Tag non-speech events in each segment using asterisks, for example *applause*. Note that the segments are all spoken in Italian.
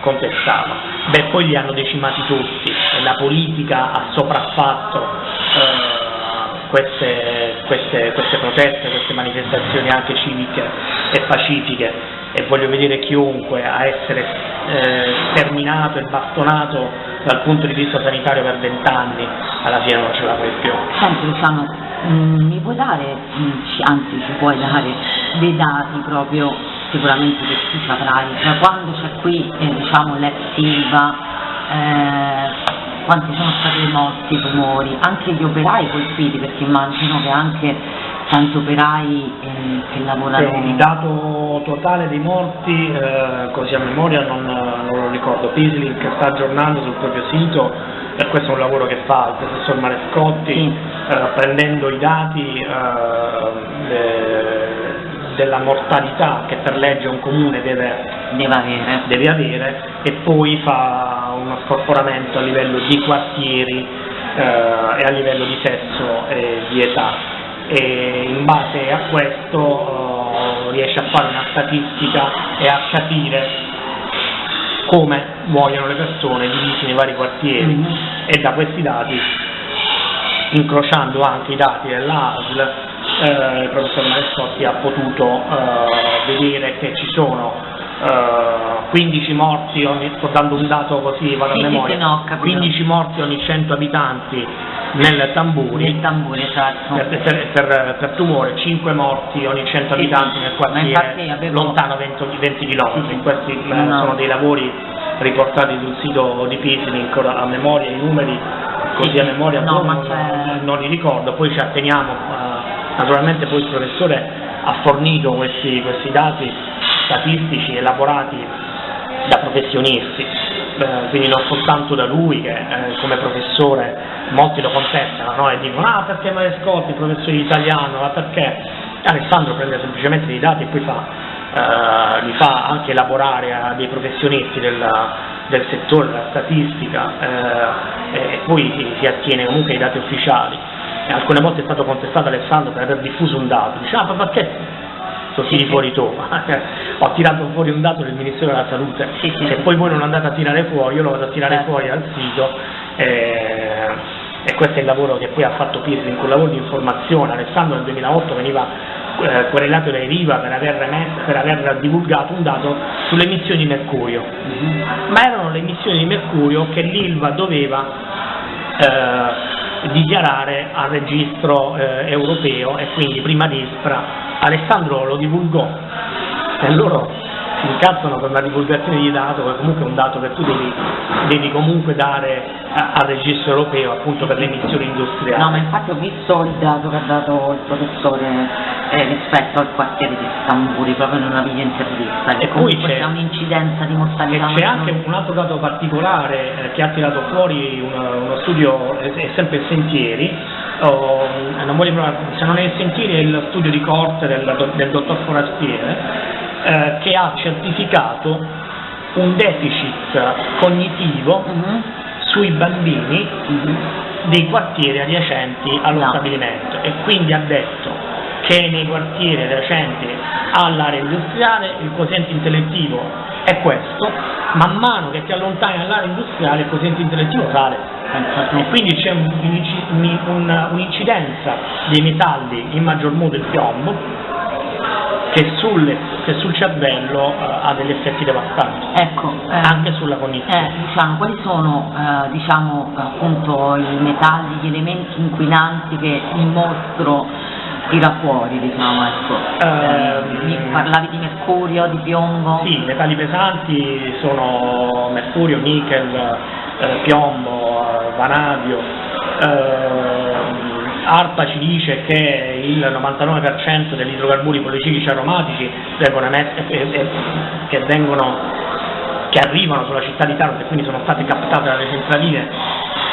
contestato. Beh, poi li hanno decimati tutti e la politica ha sopraffatto eh, queste, queste, queste proteste, queste manifestazioni anche civiche e pacifiche e voglio vedere chiunque a essere eh, sterminato e bastonato dal punto di vista sanitario per vent'anni, alla fine non ce la fai più. Senti Luciano, mm, mi puoi dare, mm, anzi ci puoi dare dei dati proprio, sicuramente che tu saprai, cioè quando c'è qui eh, diciamo l'ex Silva, eh, quanti sono stati morti, tumori, anche gli operai colpiti, perché immagino che anche tanti operai eh, che lavorano... Sì, il dato totale dei morti, eh, così a memoria non, non lo ricordo, Pislink sta aggiornando sul proprio sito, e questo è un lavoro che fa il professor Marescotti, Sì. eh, prendendo i dati eh, della mortalità che per legge un comune deve, deve avere. deve avere e poi fa uno scorporamento a livello di quartieri eh, e a livello di sesso e di età e in base a questo eh, riesce a fare una statistica e a capire come muoiono le persone divisi nei vari quartieri Mhm. e da questi dati, incrociando anche i dati della ASL, eh, il professor Marescotti ha potuto eh, vedere che ci sono eh, 15 morti ogni, sto dando un dato così, vado Sì, a memoria, sì, no, ho capito. 15 morti ogni 100 abitanti nel Tamburi, Nel tamburo, esatto. per, per- per- per tumore, 5 morti ogni 100 Sì, abitanti nel quartiere avevo- lontano 20, 20 km. Sì. Questi eh, No. sono dei lavori riportati sul sito di Pislink, a memoria i numeri, così Sì, a memoria no, non, non li ricordo, poi ci atteniamo, eh, naturalmente poi il professore ha fornito questi, questi dati statistici elaborati da professionisti, eh, quindi non soltanto da lui che eh, come professore molti lo contestano no? e dicono ah perché Marescotti, professore italiano, ma perché? Alessandro prende semplicemente dei dati e poi fa, eh, li fa anche elaborare a dei professionisti del, del settore della statistica eh, e poi si attiene comunque ai dati ufficiali. Alcune volte è stato contestato Alessandro per aver diffuso un dato, dice ah ma perché lo tiri fuori tu? *laughs* Ho tirato fuori un dato del Ministero della Salute, Sì, se poi voi non andate a tirare fuori, io lo vado a tirare Certo. fuori al sito eh, e questo è il lavoro che poi ha fatto Pirri, un lavoro di informazione. Alessandro nel 2008 veniva eh, querelato dai Riva per aver, per aver divulgato un dato sulle emissioni di mercurio, Mhm. ma erano le emissioni di mercurio che l'ILVA doveva eh, dichiarare al registro eh, europeo e quindi prima di ISPRA. Alessandro lo divulgò e loro si incazzano per la divulgazione di dato, che comunque è un dato che tu devi, devi comunque dare a- al registro europeo appunto per le emissioni industriali. No, ma infatti ho visto il dato che ha dato il professore eh, rispetto al quartiere di Stamburi, proprio in una video intervista, E poi c'è- c'è un'incidenza di E mortalità c'è maggiore. anche un altro dato particolare eh, che ha tirato fuori uno, uno studio, è, sempre Sentieri, o, non voglio provare- se non è il Sentieri è il studio di corte del, del dottor Forastiere, eh, che ha certificato un deficit cognitivo Mhm. sui bambini Mhm. dei quartieri adiacenti allo No. stabilimento e quindi ha detto che nei quartieri adiacenti all'area industriale il quoziente intellettivo è questo, man mano che ti allontani dall'area industriale il quoziente intellettivo sale e quindi c'è un- un'inci- un- un- un'incidenza dei metalli, in maggior modo il piombo, che, sulle- che sul cervello eh, ha degli effetti devastanti, Ecco, eh, anche sulla cognizione. eh, Luciano, quali sono eh, diciamo, appunto, i metalli, gli elementi inquinanti che il mostro tira fuori, diciamo, ecco. Ehm, mi parlavi di mercurio, di piombo? Sì, i metalli pesanti sono mercurio, nickel, eh, piombo, eh, vanadio. ehm, ARPA ci dice che il 99% degli idrocarburi policiclici aromatici vengono emessi- eh, eh, che, vengono, che arrivano sulla città di Taranto e quindi sono state captate dalle centraline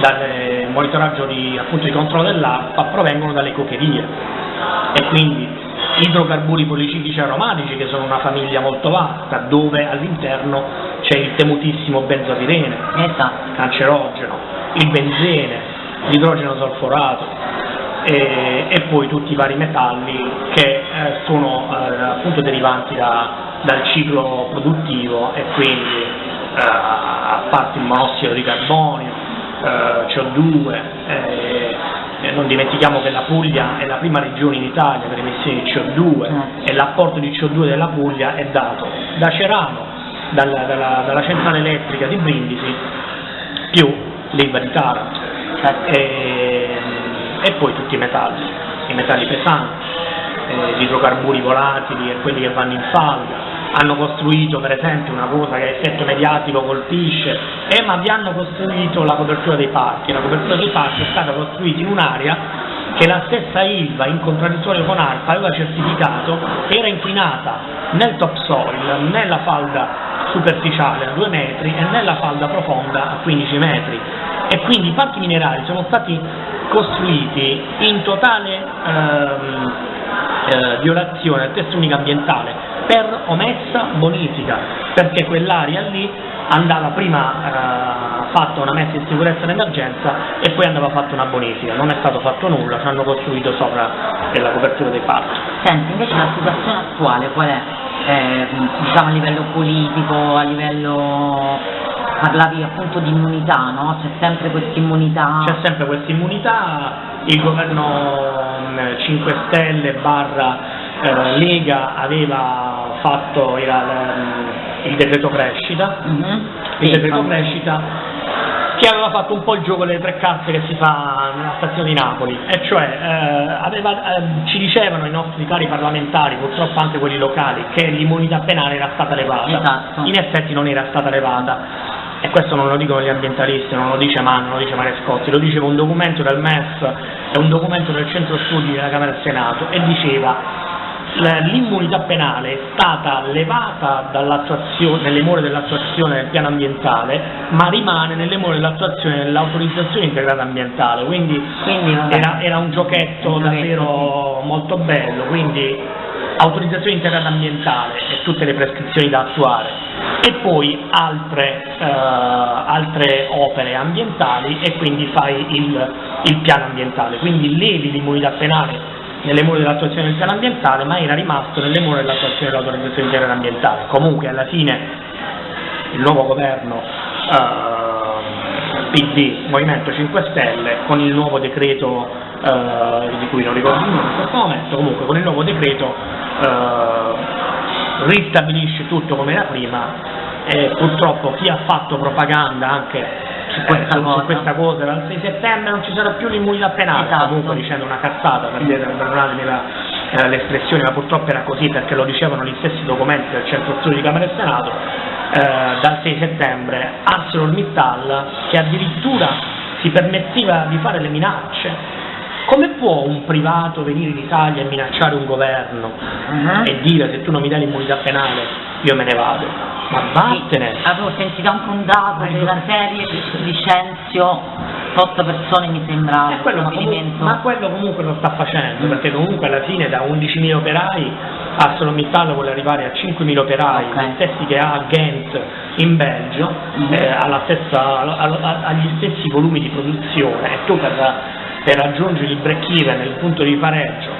dal eh, monitoraggio di, appunto, di controllo dell'ARPA provengono dalle cocherie e quindi idrocarburi policiclici aromatici che sono una famiglia molto vasta dove all'interno c'è il temutissimo benzopirene Esatto. cancerogeno, il benzene, l'idrogeno solforato e, e poi tutti i vari metalli che eh, sono eh, appunto derivanti da, dal ciclo produttivo e quindi eh, a parte il monossido di carbonio, eh, CO2, eh, non dimentichiamo che la Puglia è la prima regione in Italia per emissioni di CO2 Certo. e l'apporto di CO2 della Puglia è dato da Cerano, dalla, dalla- dalla centrale elettrica di Brindisi, più l'Ilva di Taranto Certo. e, e poi tutti i metalli, i metalli pesanti, eh, gli idrocarburi volatili e quelli che vanno in falda. Hanno costruito per esempio una cosa che a effetto mediatico colpisce, eh, ma vi hanno costruito la copertura dei parchi. La copertura dei parchi è stata costruita in un'area che la stessa Ilva, in contraddittorio con ARPA, aveva certificato era inquinata nel topsoil, nella falda superficiale a 2 metri e nella falda profonda a 15 metri e quindi i parchi minerali sono stati costruiti in totale ehm, eh, violazione del testo unico ambientale per omessa bonifica, perché quell'area lì andava prima eh, fatta una messa in sicurezza d'emergenza e poi andava fatta una bonifica, non è stato fatto nulla, ci hanno costruito sopra la copertura dei parchi. Senti, invece la situazione attuale qual è? Eh, diciamo a livello politico, a livello parlavi appunto di immunità, no? C'è sempre questa immunità. C'è sempre questa immunità, il governo mh, 5 Stelle barra eh, Lega aveva fatto il, il decreto crescita, Mhm. il Sì, decreto crescita che aveva fatto un po' il gioco delle tre casse che si fa nella stazione di Napoli, e cioè eh, aveva- eh, ci dicevano i nostri cari parlamentari, purtroppo anche quelli locali, che l'immunità penale era stata levata. Esatto. In effetti non era stata levata. E questo non lo dicono gli ambientalisti, non lo dice Mann, non lo dice Marescotti, lo diceva un documento del MEF e un documento del centro studi della Camera e Senato e diceva l'immunità penale è stata levata nelle more dell'attuazione del piano ambientale, ma rimane nelle more dell'attuazione dell'autorizzazione integrata ambientale, quindi Quindi era, era un giochetto Un giochetto, davvero molto bello, quindi autorizzazione integrata ambientale e tutte le prescrizioni da attuare. E poi altre, eh, altre opere ambientali e quindi fai il, il piano ambientale, quindi levi l'immunità penale nelle mura dell'attuazione del piano ambientale ma era rimasto nelle mura dell'attuazione dell'autorizzazione integrata ambientale. Comunque alla fine il nuovo governo eh, PD, Movimento 5 Stelle, con il nuovo decreto eh, di cui non ricordo il nome in questo momento, comunque con il nuovo decreto eh, ristabilisce tutto come era prima e purtroppo chi ha fatto propaganda anche Su questa su, su cosa. questa cosa dal 6 settembre non ci sarà più l'immunità penale, Esatto. comunque dicendo una cazzata, per dire- perdonatemi la- eh, l'espressione, ma purtroppo era così perché lo dicevano gli stessi documenti del centro studi di Camera e Senato, eh, dal 6 settembre ArcelorMittal che addirittura si permetteva di fare le minacce. Come può un privato venire in Italia e minacciare un governo Mhm. e dire se tu non mi dai l'immunità penale io me ne vado? Ma vattene! Sì, avevo sentito anche un dato della serie licenzio 8 persone mi sembra Eh, quello, ma, quello comunque lo sta facendo, perché comunque alla fine da 11.000 operai ArcelorMittal vuole arrivare a 5.000 operai, Ok. gli stessi che ha a Ghent in Belgio, Mhm. eh, alla stessa- al- al- agli stessi volumi di produzione e tu per, per raggiungere il break even, il punto di pareggio,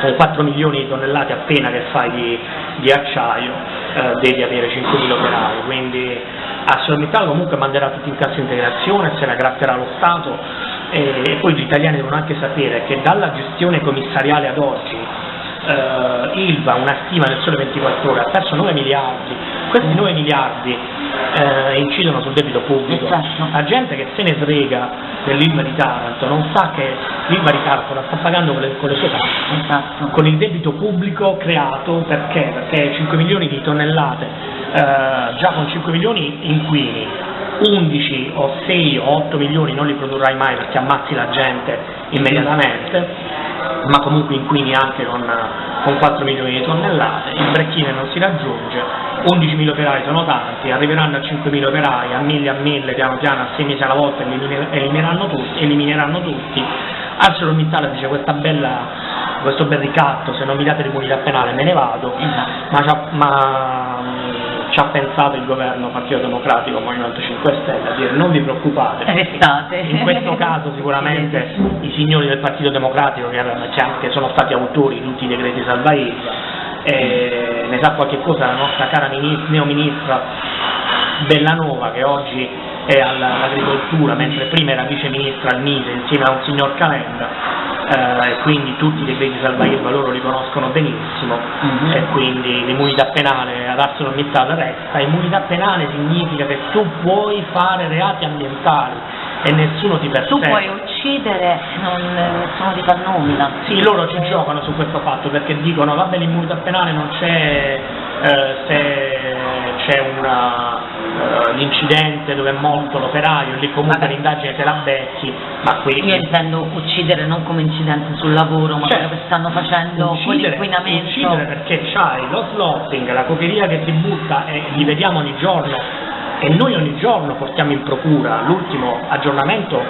con 4 milioni di tonnellate appena che fai di, di acciaio, eh, devi avere 5.000 operai, quindi ArcelorMittal comunque manderà tutti in cassa integrazione, se la gratterà lo Stato e, e poi gli italiani devono anche sapere che dalla gestione commissariale ad oggi eh, Ilva, una stima del sole 24 ore, ha perso 9 miliardi, questi 9 miliardi eh, incidono sul debito pubblico, certo. la gente che se ne frega dell'Ilva di Taranto non sa che l'Ilva di Taranto la sta pagando con le, con le sue tasse Esatto. con il debito pubblico creato perché? Perché 5 milioni di tonnellate, eh, già con 5 milioni inquini, 11 o 6 o 8 milioni non li produrrai mai perché ammazzi la gente immediatamente, ma comunque inquini anche con, con 4 milioni di tonnellate, il break-even non si raggiunge, 11.000 operai sono tanti, arriveranno a 5.000 operai, a 1000 a 1000, piano piano, a 6 mesi alla volta elimine- elimineranno tutti, elimineranno tutti. ArcelorMittal dice questa bella questo bel ricatto, se non mi date l'immunità penale me ne vado, Esatto. ma, ci ha, ma, mh, ci ha pensato il governo Partito Democratico, Movimento 5 Stelle, a dire non vi preoccupate, Restate. in questo caso sicuramente *laughs* i signori del Partito Democratico che, che anche sono stati autori di tutti i decreti salva Ilva eh, ne sa qualche cosa la nostra cara ministra, neoministra Bellanova che oggi è all'agricoltura, mentre prima era vice ministra al Mise insieme a un signor Calenda, eh, e quindi tutti i decreti salva loro li conoscono benissimo mm-hmm. e quindi l'immunità penale ad ArcelorMittal resta. Immunità penale significa che tu puoi fare reati ambientali e nessuno ti persegue. Tu puoi uccidere, non, nessuno ti fa nulla. Sì, loro ci giocano su questo fatto perché dicono vabbè l'immunità penale non c'è eh, se c'è uh, l'incidente dove è morto l'operaio, lì comunque l'indagine te la becchi, ma qui... Io intendo uccidere non come incidente sul lavoro, ma certo. quello che stanno facendo uccidere, con l'inquinamento. Uccidere perché c'hai lo slotting, la cocheria che si butta e li vediamo ogni giorno e noi ogni giorno portiamo in procura l'ultimo aggiornamento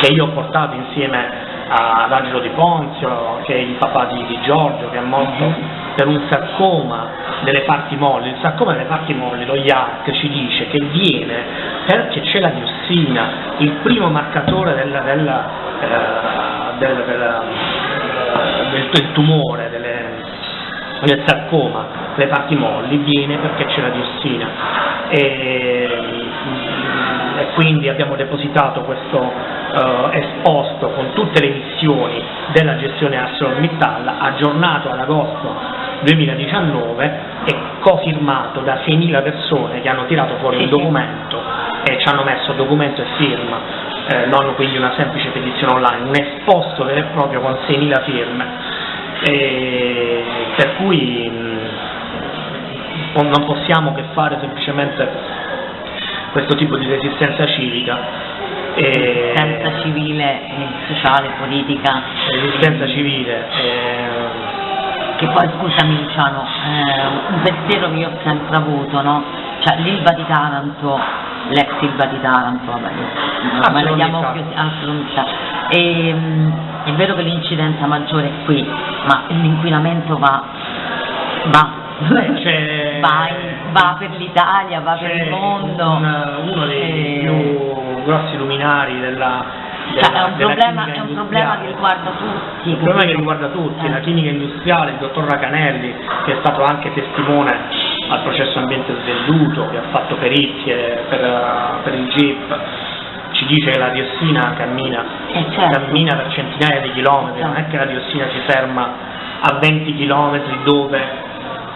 che io ho portato insieme ad Angelo Di Ponzio, che è il papà di, di Giorgio, che è morto per un sarcoma delle parti molli, il sarcoma delle parti molli, lo IARC ci dice che viene perché c'è la diossina, il primo marcatore del, del, eh, del, del, del tumore, delle, del sarcoma, delle parti molli, viene perché c'è la diossina. E, e quindi abbiamo depositato questo uh, esposto con tutte le missioni della gestione ArcelorMittal aggiornato ad agosto 2019 e cofirmato da 6.000 persone che hanno tirato fuori un documento e ci hanno messo documento e firma, eh, non quindi una semplice petizione online, un esposto vero e proprio con 6.000 firme. E per cui mh, non possiamo che fare semplicemente questo tipo di resistenza civica. Resistenza civile, sociale, politica. Resistenza civile. Eh, che poi scusami Luciano, eh, un pensiero che io ho sempre avuto, no? Cioè l'Ilva di Taranto, l'ex Ilva di Taranto, vabbè, ma la chiamo più assoluta. E, mh, è vero che l'incidenza maggiore è qui, ma l'inquinamento va, va, Beh, va, va, per l'Italia, va per il mondo. Un, uno dei e... più grossi luminari della cioè, è, un problema, è un problema che riguarda tutti. Un problema che riguarda tutti, eh. la chimica industriale, il dottor Racanelli, che è stato anche testimone al processo ambiente svenduto, che ha fatto perizie per, per il GIP, ci dice che la diossina cammina, eh certo. cammina per centinaia di chilometri, non è che la diossina si ferma a 20 chilometri dove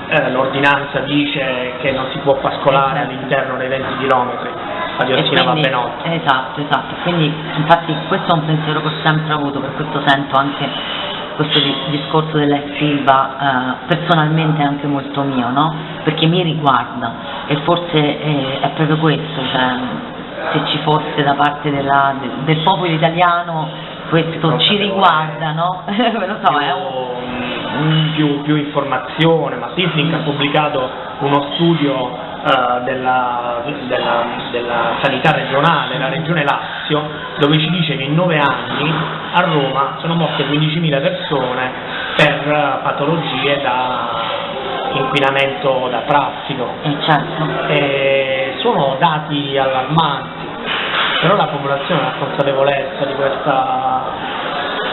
eh, l'ordinanza dice che non si può pascolare certo. all'interno dei 20 chilometri la diossina va ben oltre. Esatto, esatto, quindi infatti questo è un pensiero che ho sempre avuto, per questo sento anche questo discorso della Silva eh, personalmente è anche molto mio, no? Perché mi riguarda e forse è, è proprio questo, cioè, se ci fosse da parte della, del popolo italiano questo ci riguarda, no? *laughs* lo so, è un... più, più informazione, ma Sisling ha pubblicato uno studio uh, della, della, della, sanità regionale, la regione Lazio, dove ci dice che in nove anni a Roma sono morte 15.000 persone per patologie da inquinamento da traffico. Eh, certo. E sono dati allarmanti, però la popolazione ha consapevolezza di questa...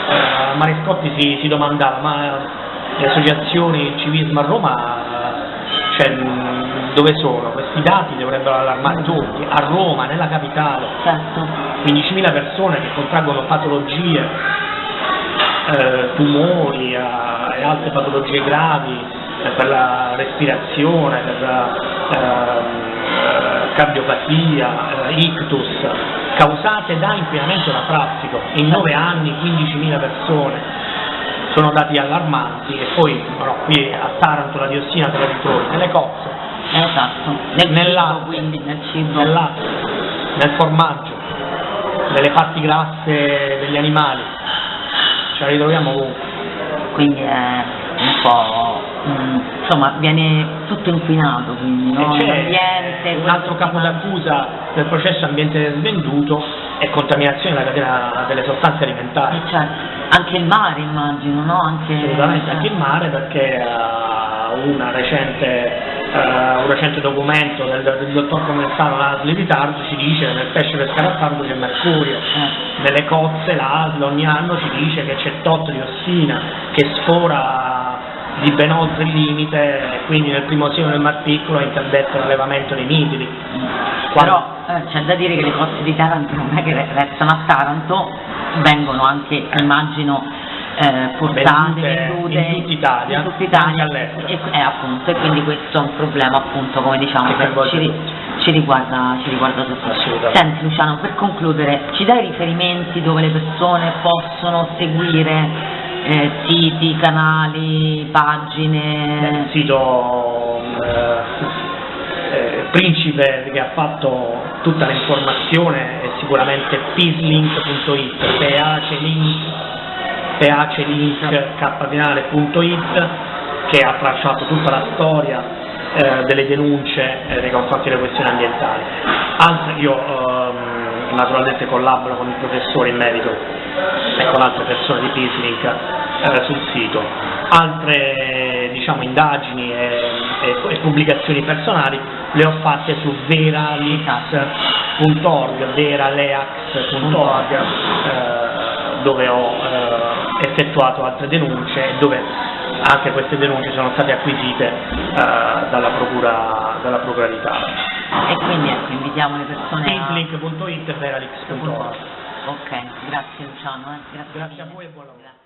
Uh, Mariscotti si, si domandava ma le associazioni il civismo a Roma cioè, dove sono? Questi dati dovrebbero allarmare tutti, a Roma, nella capitale, certo. 15.000 persone che contraggono patologie, eh, tumori eh, e altre patologie gravi eh, per la respirazione, per ehm, cardiopatia, eh, ictus, causate da inquinamento da traffico, in 9 anni 15.000 persone sono dati allarmanti e poi però, qui a Taranto la diossina te ritrovi nelle cozze, esatto. nel, nel cibo, latte, quindi, nel, nel latte, nel formaggio, nelle parti grasse degli animali, ce la ritroviamo ovunque. Quindi è un po' mm, insomma viene tutto inquinato quindi no? l'ambiente un altro capo d'accusa del processo ambiente svenduto è contaminazione della catena delle sostanze alimentari. Eh, certo anche il mare immagino, no? Anche, Assolutamente, anche il mare perché uh, recente, uh, un recente documento del, del dottor Comensano l'ASL di Taranto ci dice che nel pesce pescato a Taranto c'è mercurio, eh. nelle cozze l'ASL ogni anno ci dice che c'è tot diossina che sfora di ben oltre il limite, e quindi nel primo sino del Mar Piccolo ha interdetto l'allevamento dei mitili. Però eh, c'è da dire che le coste di Taranto non è che restano a Taranto, vengono anche, immagino, eh, portate, vendute, in tutta Italia, in tutta Italia. e, eh, appunto, e quindi questo è un problema appunto come diciamo Che ci, ci riguarda, ci riguarda tutti. Senti Luciano, per concludere, ci dai riferimenti dove le persone possono seguire eh, siti, canali, pagine? nel sito eh, eh, principe che ha fatto tutta l'informazione è sicuramente peacelink.it phlinkkfinale.it che ha tracciato tutta la storia eh, delle denunce eh, nei confronti delle questioni ambientali. Altre, io ehm, naturalmente collaboro con il professore in merito e con altre persone di Peacelink eh, sul sito. Altre diciamo, indagini e, e- e pubblicazioni personali le ho fatte su veralix.org, veraleax.org, eh, dove ho eh, effettuato altre denunce e dove anche queste denunce sono state acquisite eh, dalla, procura, dalla Procura di Taranto. E quindi ecco, invitiamo le persone a... E veralix.org. Ok, grazie Luciano. eh, Grazie, Grazie a voi e buon lavoro. Grazie.